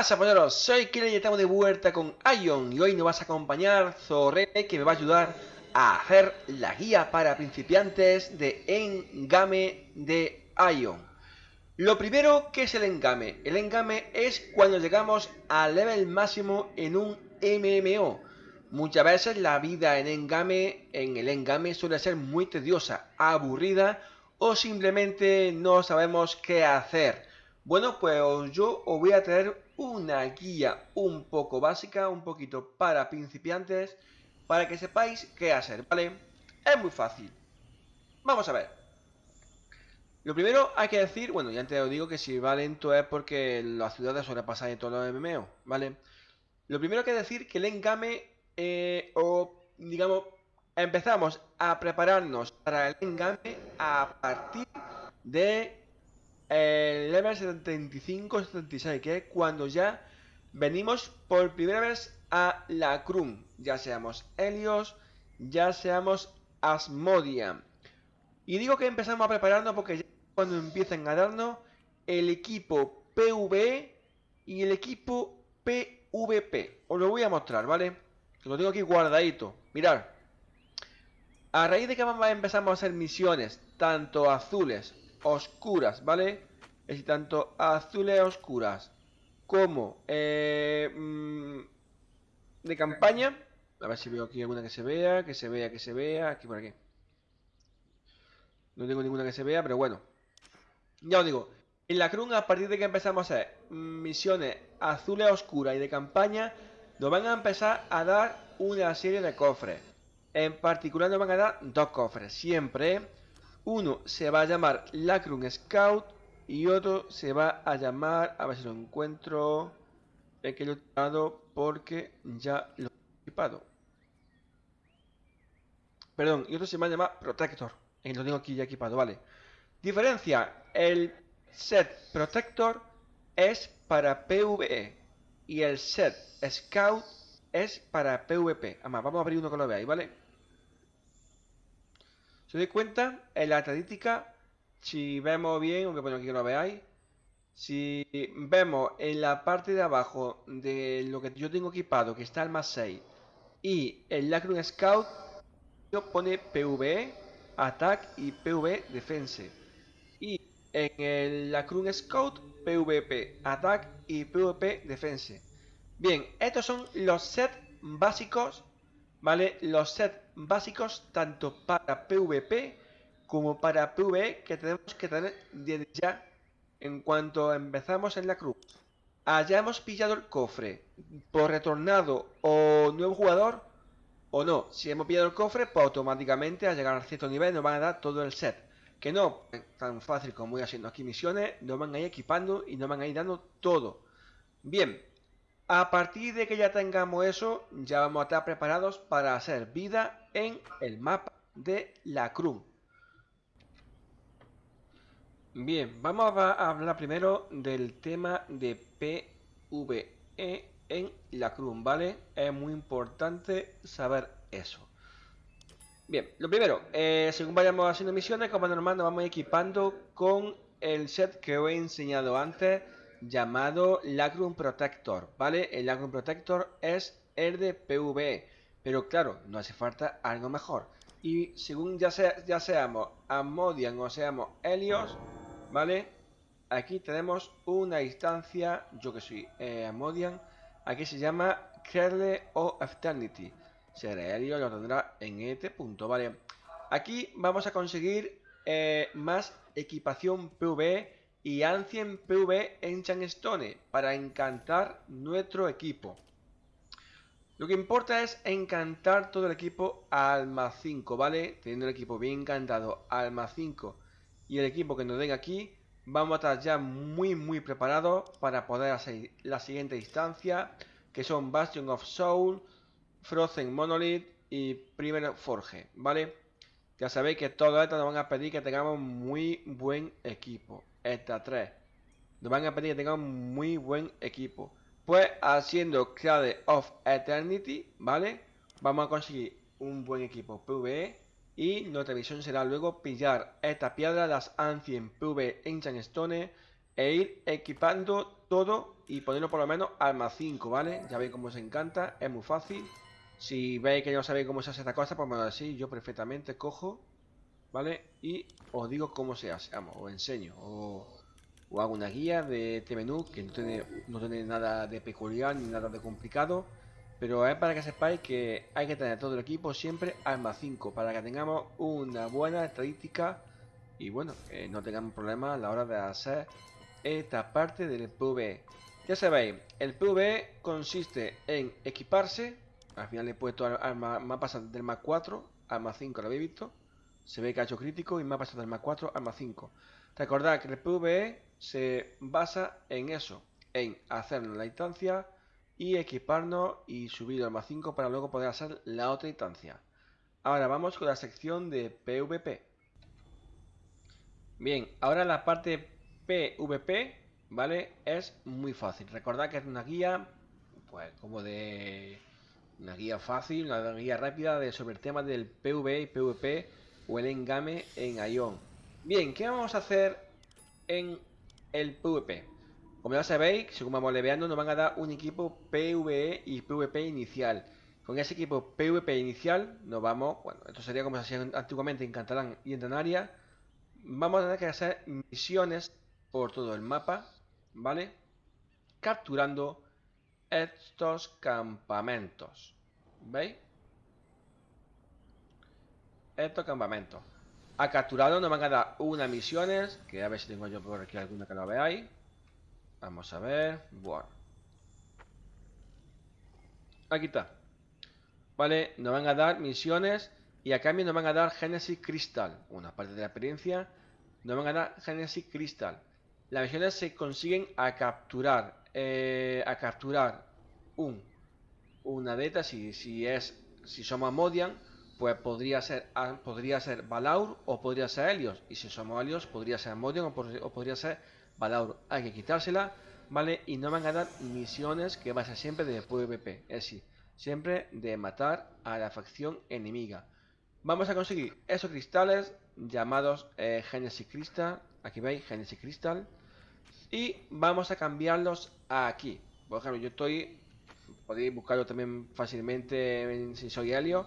pasa, polleros? Soy Killer y estamos de vuelta con Ion y hoy nos vas a acompañar Zorrene que me va a ayudar a hacer la guía para principiantes de Engame de Ion. Lo primero, ¿qué es el engame? El engame es cuando llegamos al level máximo en un MMO. Muchas veces la vida en engame, en el engame suele ser muy tediosa, aburrida o simplemente no sabemos qué hacer. Bueno, pues yo os voy a traer una guía un poco básica, un poquito para principiantes, para que sepáis qué hacer, ¿vale? Es muy fácil. Vamos a ver. Lo primero hay que decir, bueno, ya antes os digo que si va lento es porque las ciudades pasar en todos los MMO, ¿vale? Lo primero que decir que el engame, eh, o digamos, empezamos a prepararnos para el engame a partir de el level 75-76, que es cuando ya venimos por primera vez a la Krum, ya seamos Helios, ya seamos Asmodia. Y digo que empezamos a prepararnos porque ya cuando empiezan a darnos el equipo PvE y el equipo PvP. Os lo voy a mostrar, ¿vale? Lo tengo aquí guardadito. Mirad. A raíz de que empezamos a hacer misiones, tanto azules oscuras, ¿vale? Es tanto azules oscuras como eh, mm, de campaña. A ver si veo aquí alguna que se vea, que se vea, que se vea, aquí por aquí. No tengo ninguna que se vea, pero bueno. Ya os digo, en la cruz a partir de que empezamos a hacer misiones azules oscuras y de campaña, nos van a empezar a dar una serie de cofres. En particular nos van a dar dos cofres, siempre uno se va a llamar Lacrum Scout y otro se va a llamar, a ver si lo encuentro, es que lo he tirado porque ya lo he equipado. Perdón, y otro se va a llamar Protector, y lo tengo aquí ya equipado, vale. Diferencia, el set Protector es para PvE y el set Scout es para PvP. Además, vamos a abrir uno que lo veáis, ¿vale? Si os dais cuenta, en la estadística, si vemos bien, aunque bueno aquí que lo veáis, si vemos en la parte de abajo de lo que yo tengo equipado, que está el más 6, y el Lacrum Scout, pone PvE, Attack y PvE Defense. Y en el Lacrum Scout, PvP, Attack y PvP Defense. Bien, estos son los sets básicos ¿vale? Los sets básicos tanto para PvP como para PvE que tenemos que tener desde ya en cuanto empezamos en la cruz. Hayamos pillado el cofre por retornado o nuevo jugador o no. Si hemos pillado el cofre, pues automáticamente al llegar a cierto nivel nos van a dar todo el set. Que no, tan fácil como voy haciendo aquí misiones, nos van a ir equipando y nos van a ir dando todo. Bien, a partir de que ya tengamos eso, ya vamos a estar preparados para hacer vida en el mapa de la Crum. Bien, vamos a hablar primero del tema de PvE en la Crum, ¿vale? Es muy importante saber eso. Bien, lo primero, eh, según vayamos haciendo misiones, como normal nos vamos equipando con el set que os he enseñado antes llamado Lacrum Protector, ¿vale? El Lacrum Protector es el de PvE, pero claro, no hace falta algo mejor. Y según ya, sea, ya seamos Amodian o seamos Helios, ¿vale? Aquí tenemos una instancia, yo que soy eh, Amodian, aquí se llama Kerle o Eternity. Será Helios lo tendrá en este punto, ¿vale? Aquí vamos a conseguir eh, más equipación PvE y Ancient PV Enchant para encantar nuestro equipo. Lo que importa es encantar todo el equipo al más 5, ¿vale? Teniendo el equipo bien encantado al más 5 y el equipo que nos den aquí, vamos a estar ya muy muy preparados para poder hacer la siguiente instancia, que son Bastion of Soul, Frozen Monolith y Primer Forge, ¿vale? Ya sabéis que todo esto nos van a pedir que tengamos muy buen equipo esta 3. Nos van a pedir que tengamos muy buen equipo. Pues haciendo Clade of Eternity, ¿vale? Vamos a conseguir un buen equipo PvE. Y nuestra misión será luego pillar esta piedra, las Ancient PvE Enchant Stone, e ir equipando todo y ponerlo por lo menos al más 5, ¿vale? Ya veis cómo os encanta, es muy fácil. Si veis que no sabéis cómo se hace esta cosa, pues me lo decís, yo perfectamente cojo, ¿vale? Y os digo cómo se hace, vamos, os enseño, o, hago una guía de este menú que no tiene, no tiene nada de peculiar ni nada de complicado. Pero es para que sepáis que hay que tener todo el equipo siempre más 5 para que tengamos una buena estadística y bueno, que no tengamos problemas a la hora de hacer esta parte del PvE. Ya sabéis, el PvE consiste en equiparse. Al final he puesto al, mapa del más 4 al más 5, lo habéis visto. Se ve ha hecho crítico y mapa del más 4 al más 5. Recordad que el PvE se basa en eso, en hacer la instancia y equiparnos y subir al más 5 para luego poder hacer la otra instancia. Ahora vamos con la sección de PvP. Bien, ahora la parte PvP, ¿vale? Es muy fácil. Recordad que es una guía, pues como de... Una guía fácil, una guía rápida de, sobre el tema del PvE y PvP o el engame en Ion. Bien, ¿qué vamos a hacer en el PvP? Como ya sabéis, según vamos leveando, nos van a dar un equipo PvE y PvP inicial. Con ese equipo PvP inicial nos vamos, bueno, esto sería como se hacía antiguamente en Catalán y en Tanaria. Vamos a tener que hacer misiones por todo el mapa, ¿vale? Capturando estos campamentos. ¿Veis? Estos campamentos. Ha capturado nos van a dar unas misiones, que a ver si tengo yo por aquí alguna que lo veáis. Vamos a ver. Bueno. Aquí está. Vale, nos van a dar misiones y a cambio nos van a dar Genesis Crystal. Una parte de la experiencia. Nos van a dar Genesis Crystal. Las misiones se consiguen a capturar. Eh, a capturar un. Una beta. Si, si es. Si somos Amodian. Pues podría ser, podría ser Balaur o podría ser Helios. Y si somos Helios, podría ser Amodian o podría ser Balaur. Hay que quitársela, ¿vale? Y no van a dar misiones que va a ser siempre de PvP. Es decir, siempre de matar a la facción enemiga. Vamos a conseguir esos cristales llamados eh, Genesis Crystal. Aquí veis, Genesis Crystal. Y vamos a cambiarlos aquí. Por ejemplo, yo estoy... Podéis buscarlo también fácilmente si soy Helio.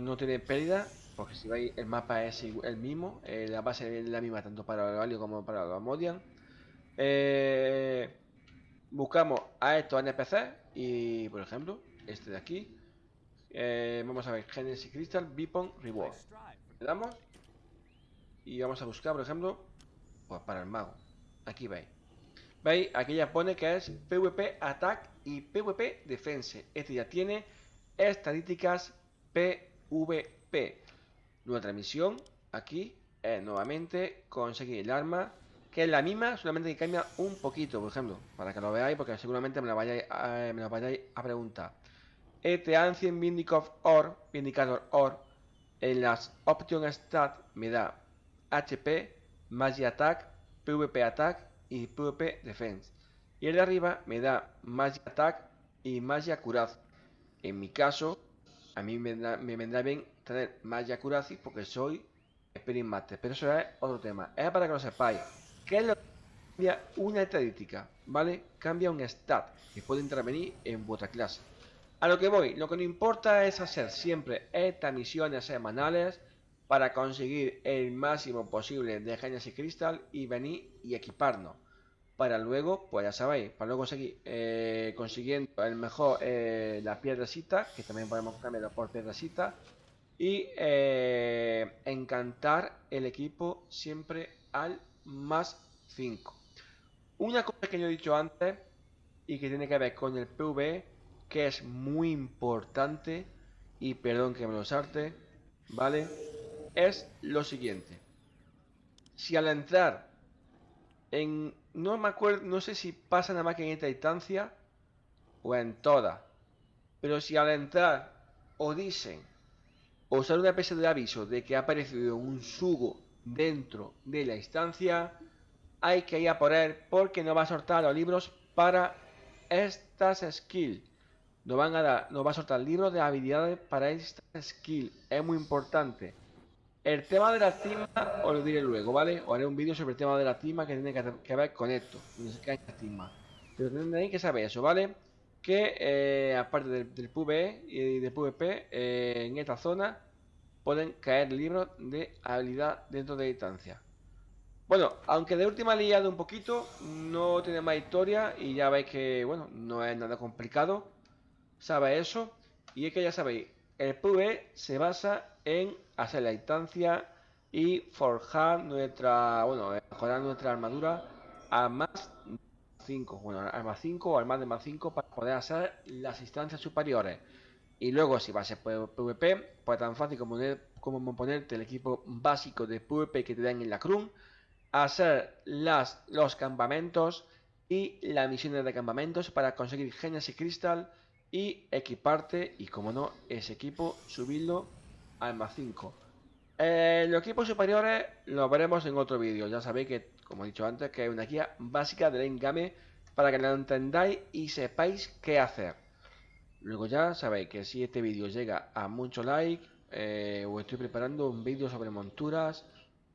No, tiene pérdida. Porque si veis, el mapa es el mismo. Eh, la base es la misma tanto para el Helio como para los Modian. Eh, buscamos a estos NPC y, por ejemplo, este de aquí. Eh, vamos a ver, Genesis Crystal, Beepon, Reward. Le damos y vamos a buscar, por ejemplo, pues para el mago. Aquí veis. ¿Veis? Aquí ya pone que es PvP Attack y PvP Defense. Este ya tiene estadísticas PvP. Nuestra misión aquí es nuevamente conseguir el arma que es la misma, solamente que cambia un poquito, por ejemplo, para que lo veáis, porque seguramente me lo vayáis a, a preguntar. Este Ancient Vindicator Or, Vindicator Or, en las Option Stat me da HP, Magia Attack, PvP Attack y PvP Defense. Y el de arriba me da Magia Attack y Magia Curaz. En mi caso, a mí me, me vendrá bien tener Magia Curazi porque soy Spirit Master. Pero eso es otro tema. Es para que lo sepáis. ¿Qué es lo que cambia una estadística? ¿Vale? Cambia un stat que puede intervenir en vuestra clase. A lo que voy, lo que no importa es hacer siempre estas misiones semanales para conseguir el máximo posible de Genesis Crystal y venir y equiparnos. Para luego, pues ya sabéis, para luego seguir eh, consiguiendo el mejor, eh, la piedrecita, que también podemos cambiarlo por piedrecita, y eh, encantar el equipo siempre al más 5. Una cosa que yo he dicho antes y que tiene que ver con el PV, que es muy importante, y perdón que me lo sarte, ¿vale? Es lo siguiente. Si al entrar en... No me acuerdo, no sé si pasa nada más que en esta instancia o en toda. Pero si al entrar o dicen o usar una especie de aviso de que ha aparecido un sugo dentro de la instancia, hay que ir a por él porque nos va a soltar los libros para estas skills. Nos van a dar, nos va a soltar libros de habilidades para esta skill. Es muy importante. El tema de la cima os lo diré luego, ¿vale? Os haré un vídeo sobre el tema de la cima que tiene que, ver con esto. No sé qué cima. Pero tendréis que saber eso, ¿vale? Que eh, aparte del, PvE y del PvP, eh, en esta zona pueden caer libros de habilidad dentro de distancia. Bueno, aunque de última liado un poquito, no tiene más historia y ya veis que, bueno, no es nada complicado. Sabe eso. Y es que ya sabéis, el PvE se basa en hacer la instancia y forjar nuestra, bueno, mejorar nuestra armadura a más 5, bueno, a más 5 o al más de más 5 para poder hacer las instancias superiores. Y luego si va a PvP, pues tan fácil como, como ponerte el equipo básico de PvP que te dan en la CRUM, hacer las, los campamentos y las misiones de campamentos para conseguir Genesis Crystal y equiparte y como no, ese equipo subirlo al más 5. Eh, los equipos superiores los veremos en otro vídeo. Ya sabéis que, como he dicho antes, que hay una guía básica del endgame para que lo entendáis y sepáis qué hacer. Luego ya sabéis que si este vídeo llega a mucho like, eh, os estoy preparando un vídeo sobre monturas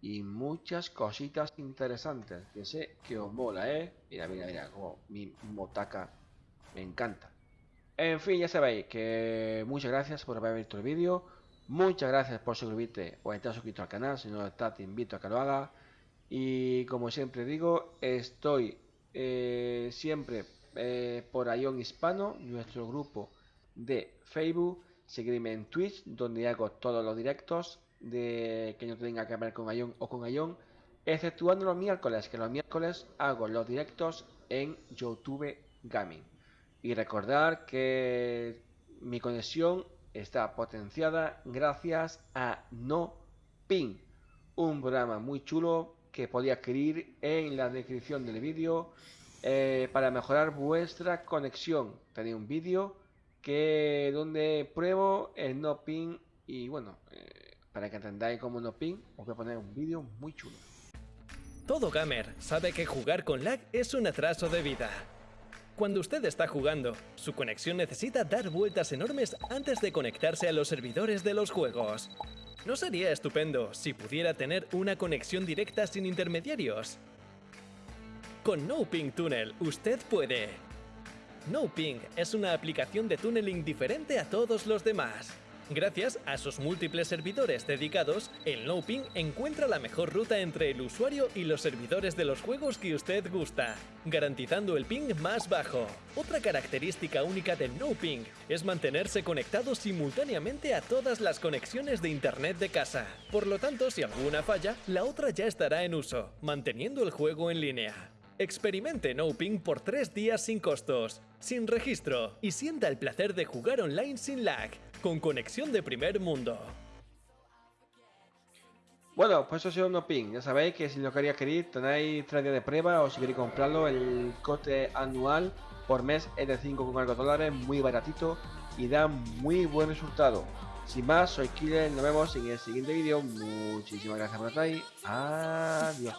y muchas cositas interesantes que sé que os mola, ¿eh? Mira, mira, mira, como mi motaca me encanta. En fin, ya sabéis que muchas gracias por haber visto el vídeo. Muchas gracias por suscribirte o estar suscrito al canal. Si no estás, te invito a que lo hagas. Y como siempre digo, estoy eh, siempre eh, por Ion Hispano, nuestro grupo de Facebook. Seguidme en Twitch, donde hago todos los directos de que no tenga que ver con Ion o con Ion. Exceptuando los miércoles, que los miércoles hago los directos en YouTube Gaming. Y recordar que mi conexión está potenciada gracias a No Ping, un programa muy chulo que podía adquirir en la descripción del vídeo eh, para mejorar vuestra conexión. Tenéis un vídeo que donde pruebo el No Ping y bueno, eh, para que entendáis cómo No Ping os voy a poner un vídeo muy chulo. Todo gamer sabe que jugar con lag es un atraso de vida. Cuando usted está jugando, su conexión necesita dar vueltas enormes antes de conectarse a los servidores de los juegos. ¿No sería estupendo si pudiera tener una conexión directa sin intermediarios? Con NoPing Tunnel usted puede. NoPing es una aplicación de tunneling diferente a todos los demás. Gracias a sus múltiples servidores dedicados, el NoPing encuentra la mejor ruta entre el usuario y los servidores de los juegos que usted gusta, garantizando el ping más bajo. Otra característica única del NoPing es mantenerse conectado simultáneamente a todas las conexiones de internet de casa. Por lo tanto, si alguna falla, la otra ya estará en uso, manteniendo el juego en línea. Experimente NoPing por 3 días sin costos, sin registro y sienta el placer de jugar online sin lag conexión de primer mundo. Bueno, pues eso ha sido un opin. Ya sabéis que si lo quería querer, tenéis 3 días de prueba o si queréis comprarlo, el coste anual por mes es de 5,4 dólares, muy baratito y da muy buen resultado. Sin más, soy Killer, nos vemos en el siguiente vídeo. Muchísimas gracias por estar ahí. Adiós.